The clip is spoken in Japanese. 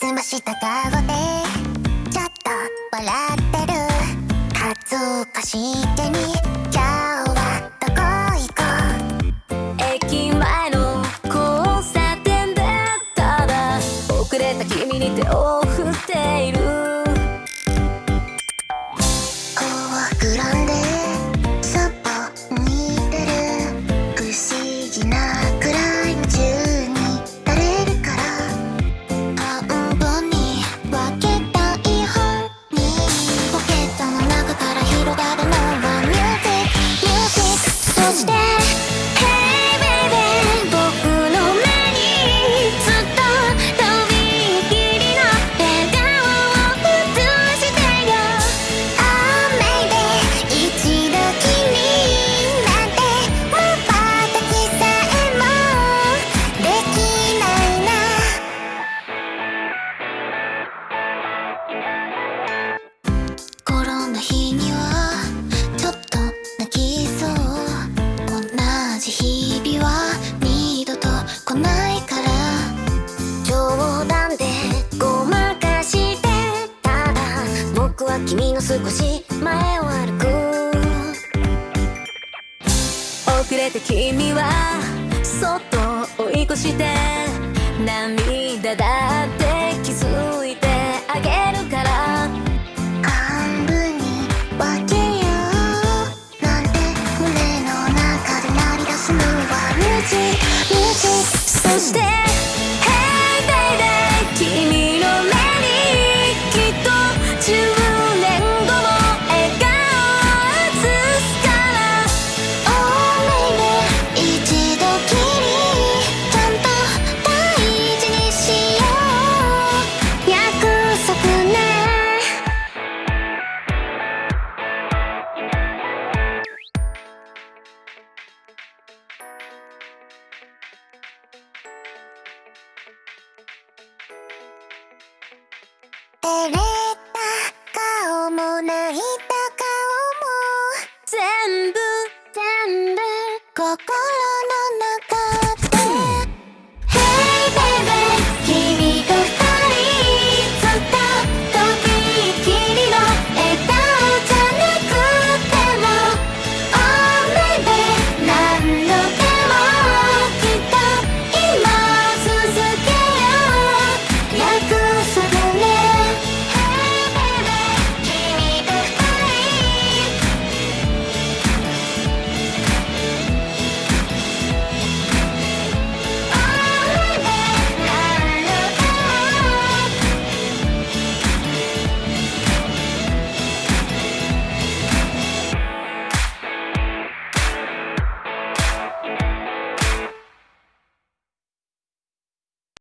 澄ました顔でちょっと笑ってる。恥ずかしげに。して君の少し前を歩く遅れて君はそっと追い越して涙だって気づいてあげるから。半分に分けよう。なんて胸の中で鳴り出すのはミ照れた顔も泣いた顔も全部全部ここ